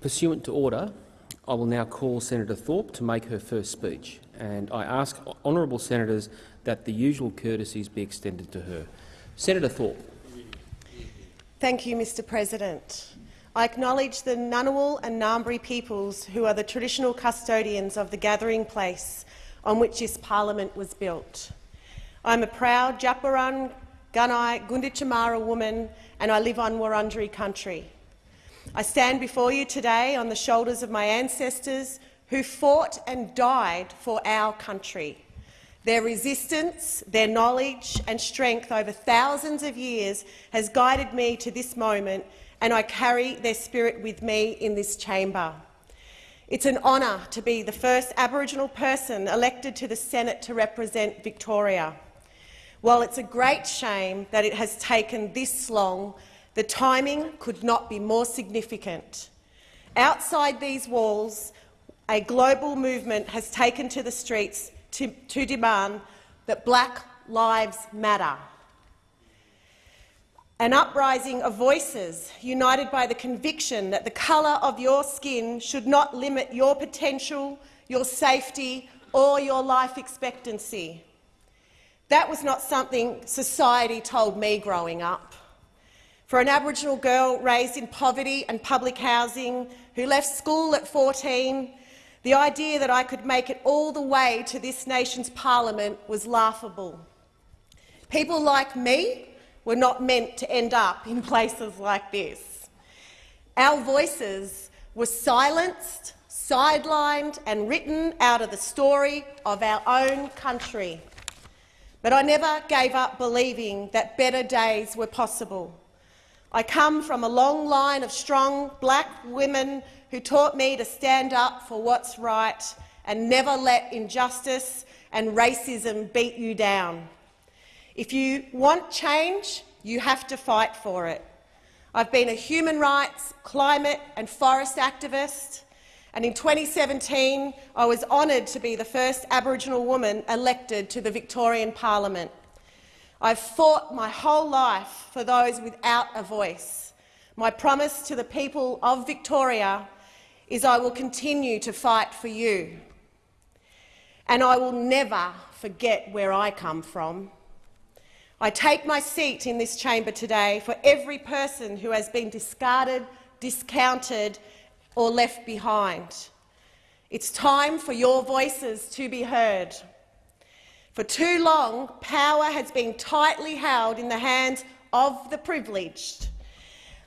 Pursuant to order, I will now call Senator Thorpe to make her first speech, and I ask honourable senators that the usual courtesies be extended to her. Senator Thorpe. Thank you, Mr President. I acknowledge the Ngunnawal and Ngambri peoples who are the traditional custodians of the gathering place on which this parliament was built. I am a proud Djab Gunai Gunditjmara woman and I live on Wurundjeri country. I stand before you today on the shoulders of my ancestors who fought and died for our country. Their resistance, their knowledge and strength over thousands of years has guided me to this moment, and I carry their spirit with me in this chamber. It's an honour to be the first Aboriginal person elected to the Senate to represent Victoria. While it's a great shame that it has taken this long, the timing could not be more significant. Outside these walls, a global movement has taken to the streets to, to demand that black lives matter. An uprising of voices united by the conviction that the colour of your skin should not limit your potential, your safety or your life expectancy. That was not something society told me growing up. For an Aboriginal girl raised in poverty and public housing who left school at 14, the idea that I could make it all the way to this nation's parliament was laughable. People like me were not meant to end up in places like this. Our voices were silenced, sidelined and written out of the story of our own country. But I never gave up believing that better days were possible. I come from a long line of strong black women who taught me to stand up for what's right and never let injustice and racism beat you down. If you want change, you have to fight for it. I've been a human rights, climate and forest activist, and in 2017 I was honoured to be the first Aboriginal woman elected to the Victorian Parliament. I've fought my whole life for those without a voice. My promise to the people of Victoria is I will continue to fight for you. And I will never forget where I come from. I take my seat in this chamber today for every person who has been discarded, discounted or left behind. It's time for your voices to be heard. For too long, power has been tightly held in the hands of the privileged.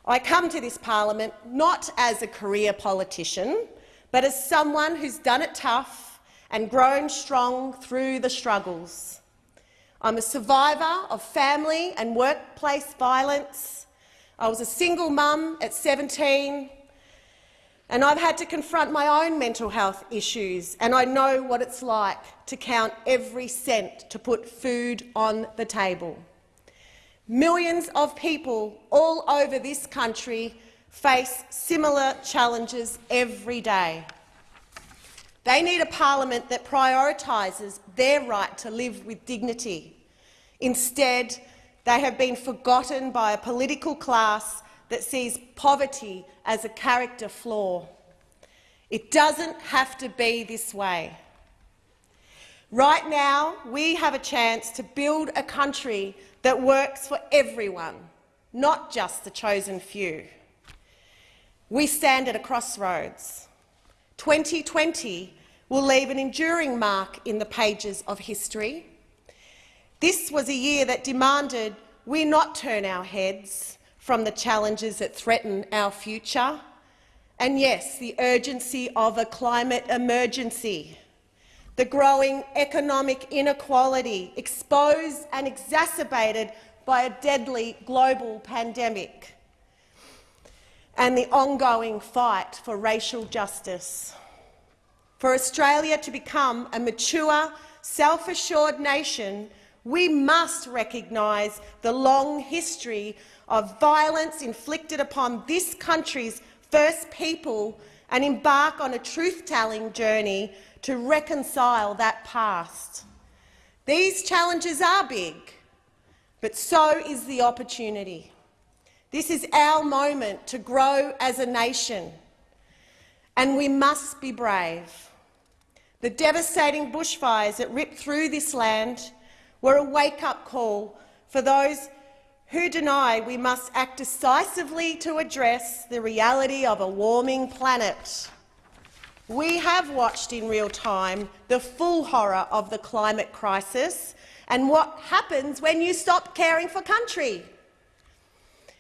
I come to this parliament not as a career politician, but as someone who's done it tough and grown strong through the struggles. I'm a survivor of family and workplace violence. I was a single mum at 17, and I've had to confront my own mental health issues, and I know what it's like to count every cent to put food on the table. Millions of people all over this country face similar challenges every day. They need a parliament that prioritises their right to live with dignity Instead, they have been forgotten by a political class that sees poverty as a character flaw. It doesn't have to be this way. Right now, we have a chance to build a country that works for everyone, not just the chosen few. We stand at a crossroads. 2020 will leave an enduring mark in the pages of history. This was a year that demanded we not turn our heads from the challenges that threaten our future, and yes, the urgency of a climate emergency, the growing economic inequality exposed and exacerbated by a deadly global pandemic, and the ongoing fight for racial justice. For Australia to become a mature, self-assured nation we must recognise the long history of violence inflicted upon this country's first people and embark on a truth-telling journey to reconcile that past. These challenges are big, but so is the opportunity. This is our moment to grow as a nation. And we must be brave. The devastating bushfires that ripped through this land were a wake-up call for those who deny we must act decisively to address the reality of a warming planet. We have watched in real time the full horror of the climate crisis and what happens when you stop caring for country.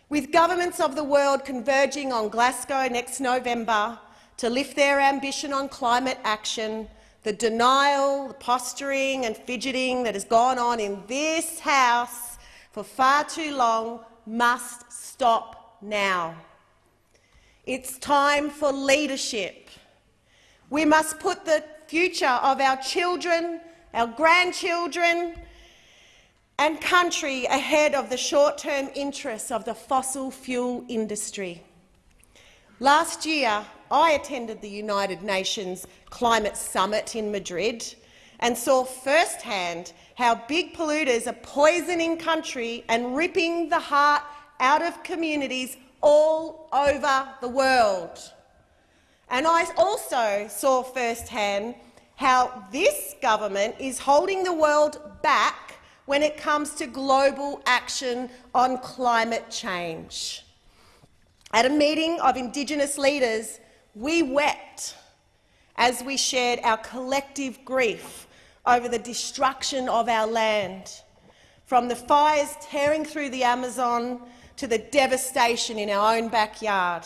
With governments of the world converging on Glasgow next November to lift their ambition on climate action, the denial, the posturing and fidgeting that has gone on in this House for far too long must stop now. It's time for leadership. We must put the future of our children, our grandchildren and country ahead of the short-term interests of the fossil fuel industry. Last year, I attended the United Nations Climate Summit in Madrid and saw firsthand how big polluters are poisoning country and ripping the heart out of communities all over the world. And I also saw firsthand how this government is holding the world back when it comes to global action on climate change. At a meeting of Indigenous leaders, we wept as we shared our collective grief over the destruction of our land, from the fires tearing through the Amazon to the devastation in our own backyard.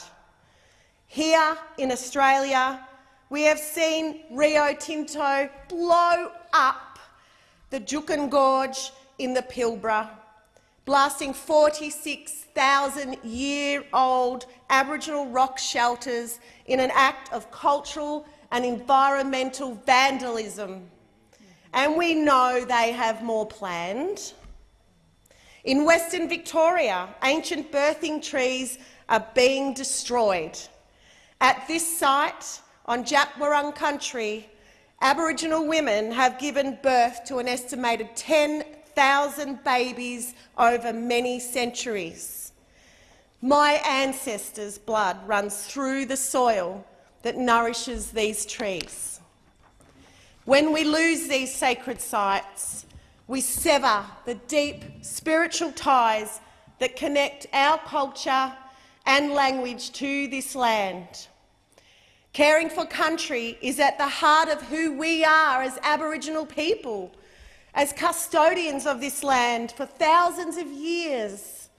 Here in Australia, we have seen Rio Tinto blow up the Juukan Gorge in the Pilbara, blasting 46,000-year-old Aboriginal rock shelters in an act of cultural and environmental vandalism. And we know they have more planned. In Western Victoria, ancient birthing trees are being destroyed. At this site, on Djab Wurrung country, Aboriginal women have given birth to an estimated 10,000 babies over many centuries. My ancestors' blood runs through the soil that nourishes these trees. When we lose these sacred sites, we sever the deep spiritual ties that connect our culture and language to this land. Caring for country is at the heart of who we are as Aboriginal people, as custodians of this land for thousands of years.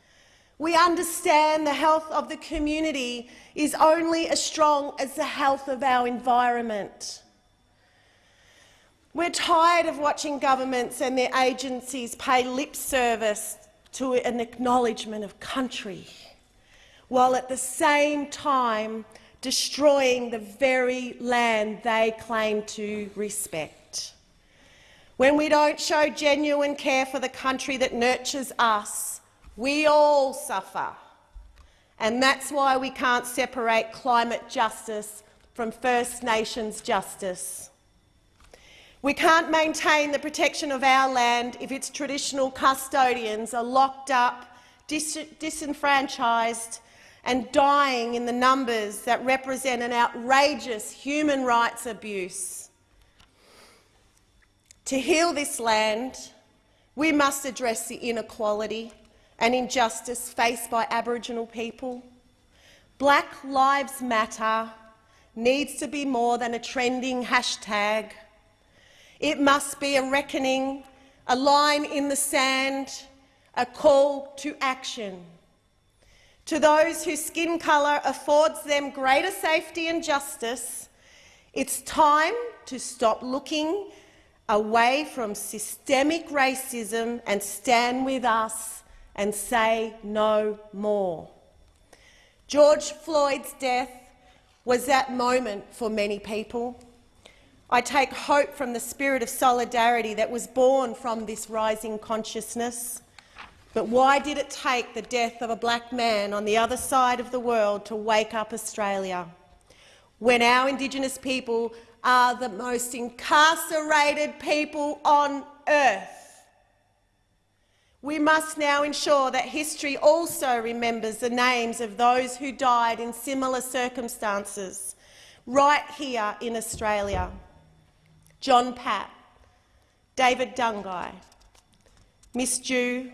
We understand the health of the community is only as strong as the health of our environment. We're tired of watching governments and their agencies pay lip service to an acknowledgement of country, while at the same time destroying the very land they claim to respect. When we don't show genuine care for the country that nurtures us, we all suffer. And that's why we can't separate climate justice from First Nations justice. We can't maintain the protection of our land if its traditional custodians are locked up, dis disenfranchised and dying in the numbers that represent an outrageous human rights abuse. To heal this land, we must address the inequality and injustice faced by Aboriginal people. Black Lives Matter needs to be more than a trending hashtag. It must be a reckoning, a line in the sand, a call to action. To those whose skin colour affords them greater safety and justice, it's time to stop looking away from systemic racism and stand with us and say no more. George Floyd's death was that moment for many people. I take hope from the spirit of solidarity that was born from this rising consciousness. But why did it take the death of a black man on the other side of the world to wake up Australia? When our Indigenous people are the most incarcerated people on earth. We must now ensure that history also remembers the names of those who died in similar circumstances right here in Australia. John Pat, David Dungay, Miss Dhu,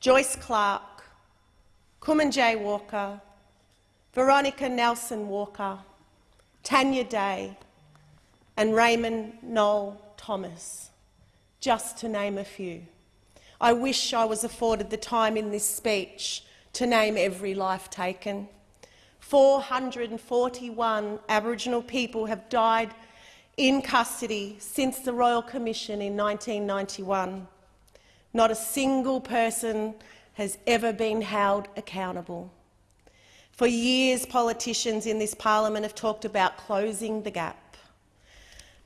Joyce Clark, Kumanjayi Walker, Veronica Nelson Walker, Tanya Day and Raymond Noel Thomas, just to name a few. I wish I was afforded the time in this speech to name every life taken. 441 Aboriginal people have died in custody since the Royal Commission in 1991. Not a single person has ever been held accountable. For years, politicians in this parliament have talked about closing the gap.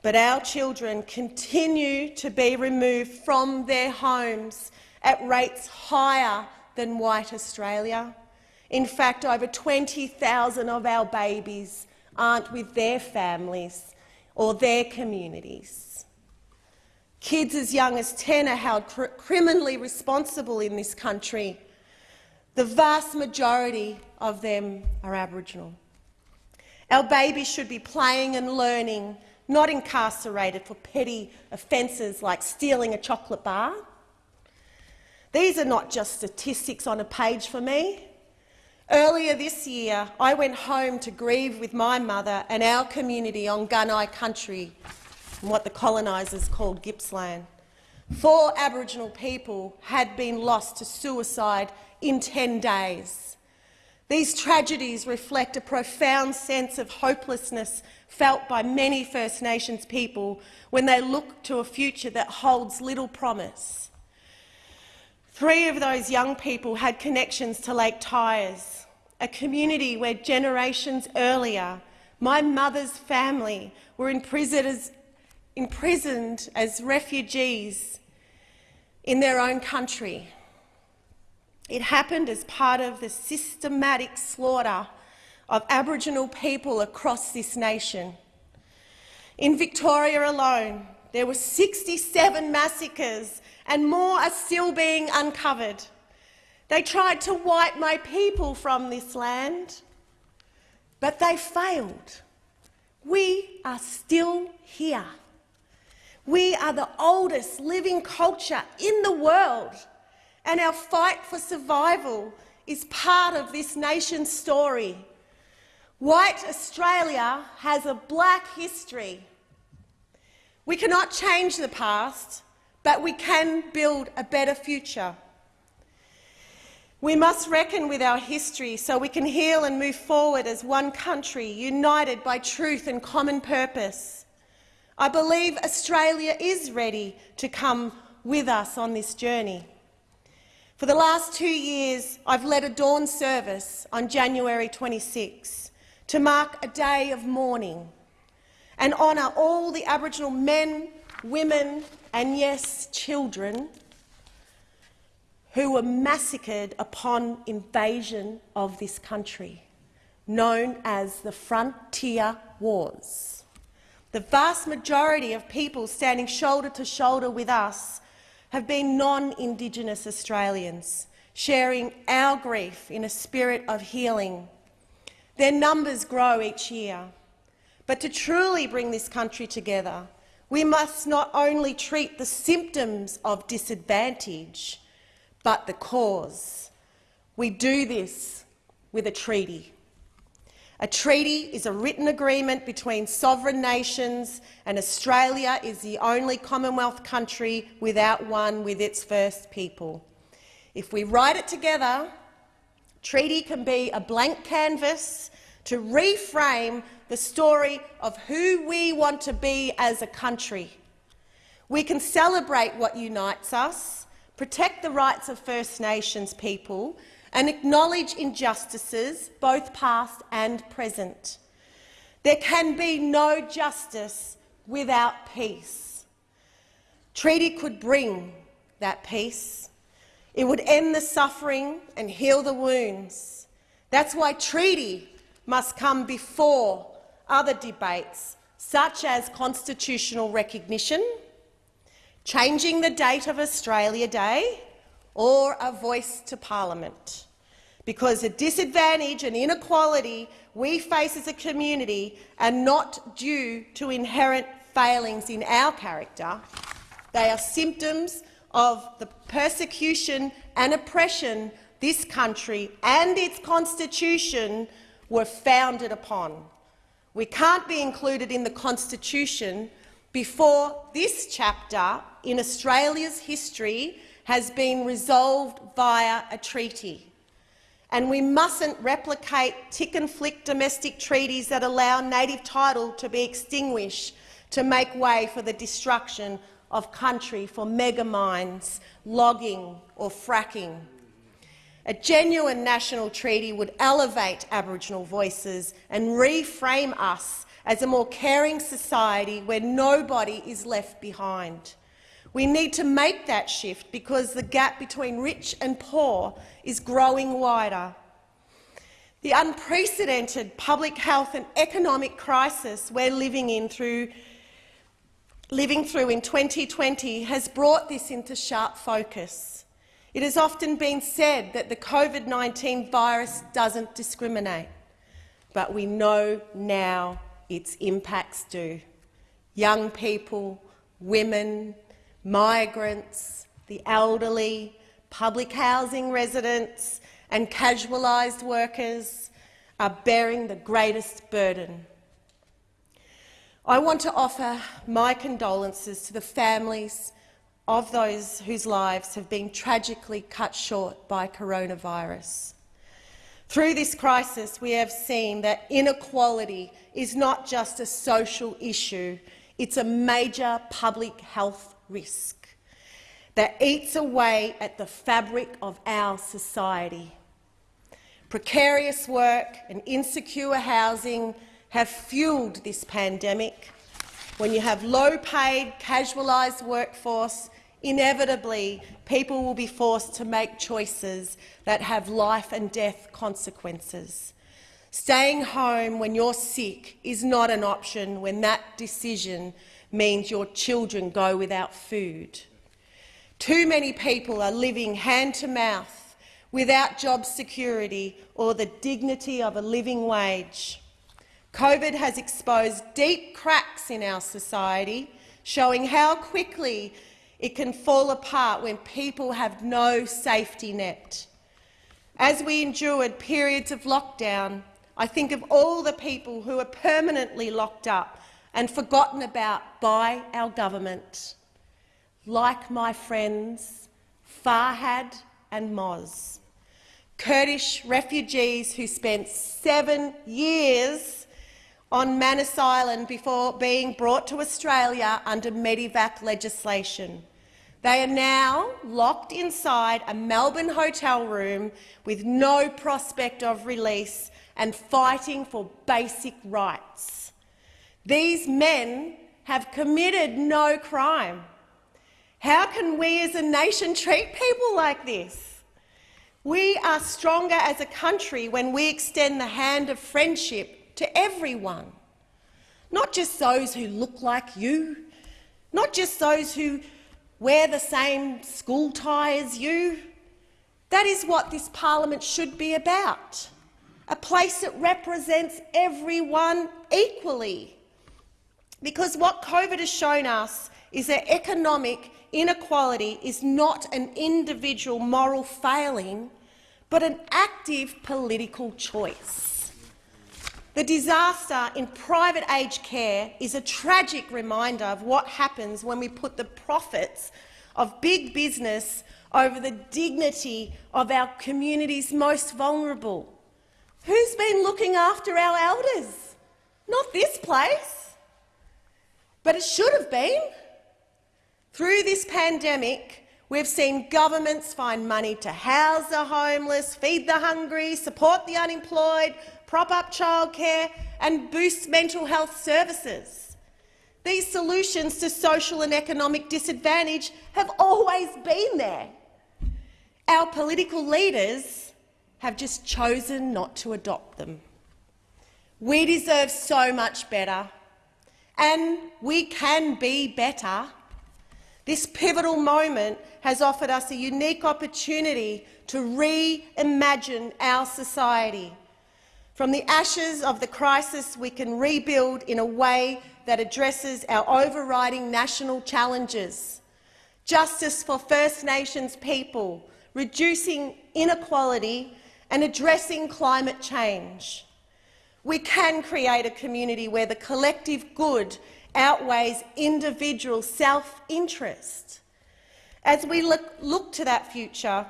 But our children continue to be removed from their homes at rates higher than white Australia. In fact, over 20,000 of our babies aren't with their families or their communities. Kids as young as 10 are held cr criminally responsible in this country. The vast majority of them are Aboriginal. Our babies should be playing and learning, not incarcerated for petty offences like stealing a chocolate bar. These are not just statistics on a page for me. Earlier this year, I went home to grieve with my mother and our community on Gunai country, what the colonisers called Gippsland. Four Aboriginal people had been lost to suicide in 10 days. These tragedies reflect a profound sense of hopelessness felt by many First Nations people when they look to a future that holds little promise. Three of those young people had connections to Lake Tyers, a community where generations earlier my mother's family were imprisoned as, imprisoned as refugees in their own country. It happened as part of the systematic slaughter of Aboriginal people across this nation. In Victoria alone, there were 67 massacres and more are still being uncovered. They tried to wipe my people from this land, but they failed. We are still here. We are the oldest living culture in the world, and our fight for survival is part of this nation's story. White Australia has a black history. We cannot change the past, but we can build a better future. We must reckon with our history so we can heal and move forward as one country, united by truth and common purpose. I believe Australia is ready to come with us on this journey. For the last two years, I've led a dawn service on January 26 to mark a day of mourning and honour all the Aboriginal men, women and, yes, children who were massacred upon invasion of this country, known as the Frontier Wars. The vast majority of people standing shoulder to shoulder with us have been non-Indigenous Australians, sharing our grief in a spirit of healing. Their numbers grow each year. But to truly bring this country together, we must not only treat the symptoms of disadvantage, but the cause. We do this with a treaty. A treaty is a written agreement between sovereign nations, and Australia is the only Commonwealth country without one with its first people. If we write it together, treaty can be a blank canvas to reframe the story of who we want to be as a country. We can celebrate what unites us, protect the rights of First Nations people and acknowledge injustices, both past and present. There can be no justice without peace. Treaty could bring that peace. It would end the suffering and heal the wounds. That's why treaty must come before other debates, such as constitutional recognition, changing the date of Australia Day, or a voice to parliament. because the disadvantage and inequality we face as a community are not due to inherent failings in our character. They are symptoms of the persecution and oppression this country and its constitution were founded upon. We can't be included in the constitution before this chapter in Australia's history has been resolved via a treaty. And we mustn't replicate tick and flick domestic treaties that allow native title to be extinguished to make way for the destruction of country for mega mines, logging or fracking. A genuine national treaty would elevate Aboriginal voices and reframe us as a more caring society where nobody is left behind. We need to make that shift because the gap between rich and poor is growing wider. The unprecedented public health and economic crisis we're living in through living through in 2020 has brought this into sharp focus. It has often been said that the COVID-19 virus doesn't discriminate, but we know now its impacts do. Young people, women, migrants, the elderly, public housing residents and casualised workers are bearing the greatest burden. I want to offer my condolences to the families of those whose lives have been tragically cut short by coronavirus. Through this crisis, we have seen that inequality is not just a social issue, it's a major public health risk that eats away at the fabric of our society. Precarious work and insecure housing have fuelled this pandemic. When you have low-paid, casualised workforce, inevitably people will be forced to make choices that have life and death consequences. Staying home when you're sick is not an option when that decision means your children go without food. Too many people are living hand-to-mouth without job security or the dignity of a living wage. COVID has exposed deep cracks in our society, showing how quickly it can fall apart when people have no safety net. As we endured periods of lockdown, I think of all the people who are permanently locked up and forgotten about by our government, like my friends Farhad and Moz, Kurdish refugees who spent seven years on Manus Island before being brought to Australia under Medevac legislation. They are now locked inside a Melbourne hotel room with no prospect of release and fighting for basic rights. These men have committed no crime. How can we as a nation treat people like this? We are stronger as a country when we extend the hand of friendship to everyone, not just those who look like you, not just those who wear the same school tie as you. That is what this parliament should be about, a place that represents everyone equally. Because what COVID has shown us is that economic inequality is not an individual moral failing, but an active political choice. The disaster in private aged care is a tragic reminder of what happens when we put the profits of big business over the dignity of our community's most vulnerable. Who's been looking after our elders? Not this place. But it should have been. Through this pandemic, we've seen governments find money to house the homeless, feed the hungry, support the unemployed, prop up childcare and boost mental health services. These solutions to social and economic disadvantage have always been there. Our political leaders have just chosen not to adopt them. We deserve so much better, and we can be better. This pivotal moment has offered us a unique opportunity to reimagine our society. From the ashes of the crisis, we can rebuild in a way that addresses our overriding national challenges. Justice for First Nations people, reducing inequality and addressing climate change. We can create a community where the collective good outweighs individual self-interest. As we look, look, to that future,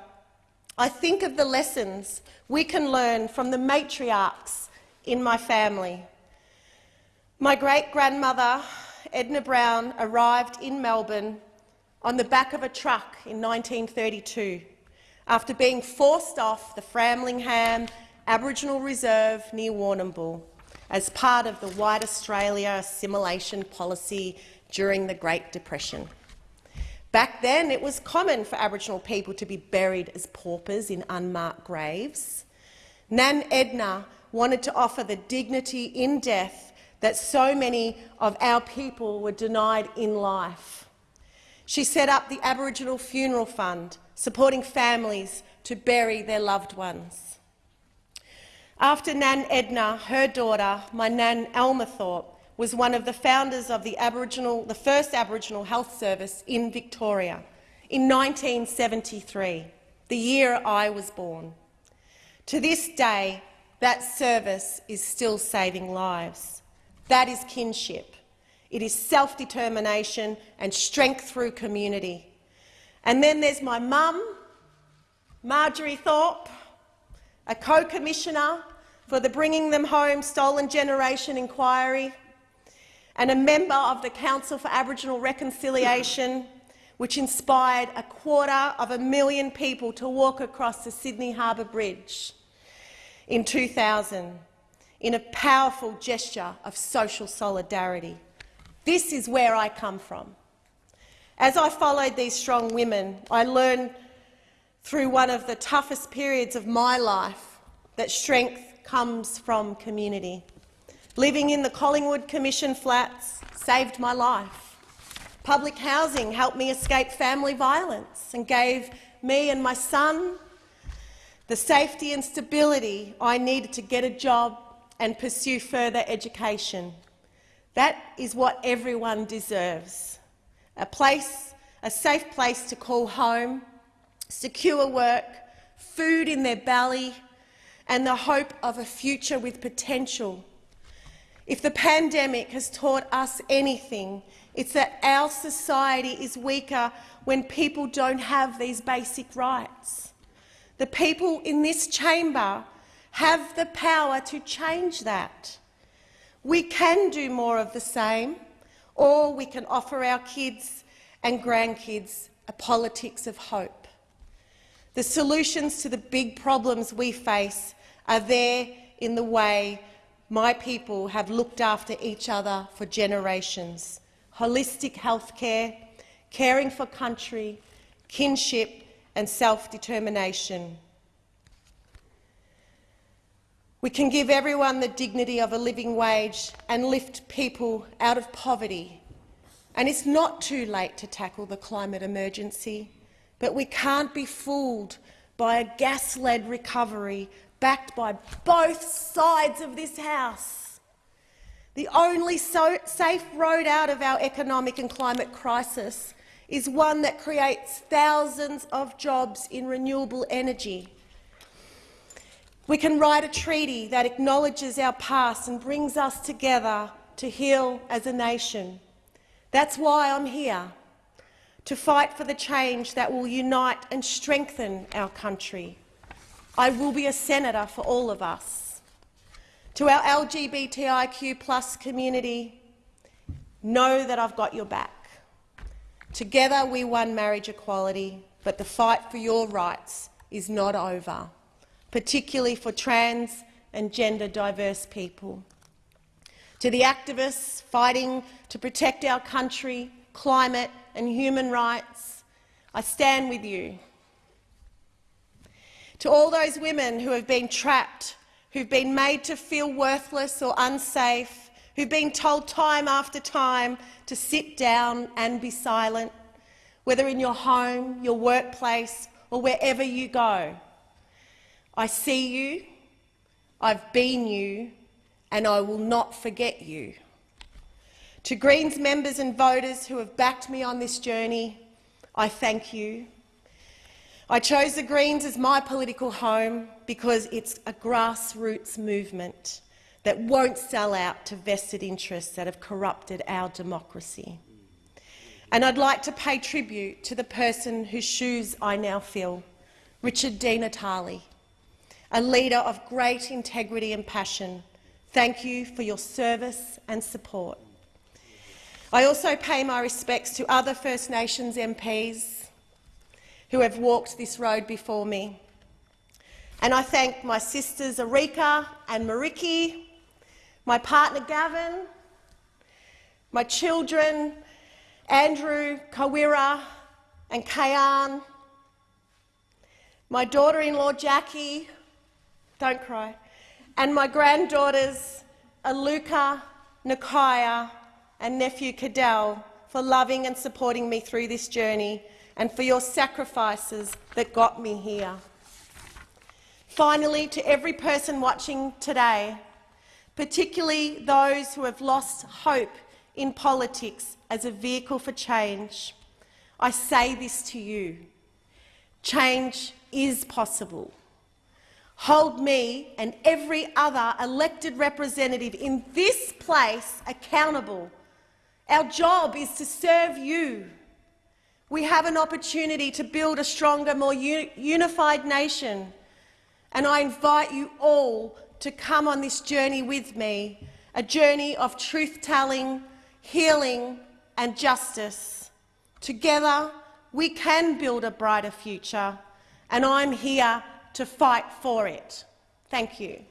I think of the lessons we can learn from the matriarchs in my family. My great-grandmother, Edna Brown, arrived in Melbourne on the back of a truck in 1932 after being forced off the Framlingham Aboriginal Reserve near Warrnambool as part of the White Australia assimilation policy during the Great Depression. Back then, it was common for Aboriginal people to be buried as paupers in unmarked graves. Nan Edna wanted to offer the dignity in death that so many of our people were denied in life. She set up the Aboriginal Funeral Fund, supporting families to bury their loved ones. After Nan Edna, her daughter, my Nan Alma Thorpe, was one of the founders of the, Aboriginal, the first Aboriginal Health Service in Victoria in 1973, the year I was born. To this day, that service is still saving lives. That is kinship. It is self-determination and strength through community. And then there's my mum, Marjorie Thorpe, a co-commissioner for the Bringing Them Home Stolen Generation inquiry, and a member of the Council for Aboriginal Reconciliation, which inspired a quarter of a million people to walk across the Sydney Harbour Bridge in 2000 in a powerful gesture of social solidarity. This is where I come from. As I followed these strong women, I learned through one of the toughest periods of my life that strength comes from community. Living in the Collingwood Commission flats saved my life. Public housing helped me escape family violence and gave me and my son the safety and stability I needed to get a job and pursue further education. That is what everyone deserves a place, a safe place to call home, secure work, food in their belly, and the hope of a future with potential. If the pandemic has taught us anything, it's that our society is weaker when people don't have these basic rights. The people in this chamber have the power to change that. We can do more of the same or we can offer our kids and grandkids a politics of hope. The solutions to the big problems we face are there in the way my people have looked after each other for generations. Holistic health care, caring for country, kinship and self-determination. We can give everyone the dignity of a living wage and lift people out of poverty. And it's not too late to tackle the climate emergency, but we can't be fooled by a gas-led recovery backed by both sides of this House. The only so safe road out of our economic and climate crisis is one that creates thousands of jobs in renewable energy. We can write a treaty that acknowledges our past and brings us together to heal as a nation. That's why I'm here, to fight for the change that will unite and strengthen our country. I will be a senator for all of us. To our LGBTIQ plus community, know that I've got your back. Together we won marriage equality, but the fight for your rights is not over particularly for trans and gender diverse people. To the activists fighting to protect our country, climate and human rights, I stand with you. To all those women who have been trapped, who've been made to feel worthless or unsafe, who've been told time after time to sit down and be silent, whether in your home, your workplace, or wherever you go. I see you, I've been you, and I will not forget you. To Greens members and voters who have backed me on this journey, I thank you. I chose the Greens as my political home because it's a grassroots movement that won't sell out to vested interests that have corrupted our democracy. And I'd like to pay tribute to the person whose shoes I now fill, Richard Di Natale, a leader of great integrity and passion. Thank you for your service and support. I also pay my respects to other First Nations MPs who have walked this road before me. And I thank my sisters Erika and Mariki, my partner Gavin, my children Andrew, Kawira and Kayan, my daughter-in-law Jackie, don't cry, and my granddaughters Aluka, Nakaya and nephew Cadell for loving and supporting me through this journey and for your sacrifices that got me here. Finally, to every person watching today, particularly those who have lost hope in politics as a vehicle for change, I say this to you. Change is possible. Hold me and every other elected representative in this place accountable. Our job is to serve you. We have an opportunity to build a stronger, more unified nation, and I invite you all to come on this journey with me, a journey of truth-telling, healing and justice. Together, we can build a brighter future, and I'm here to fight for it. Thank you.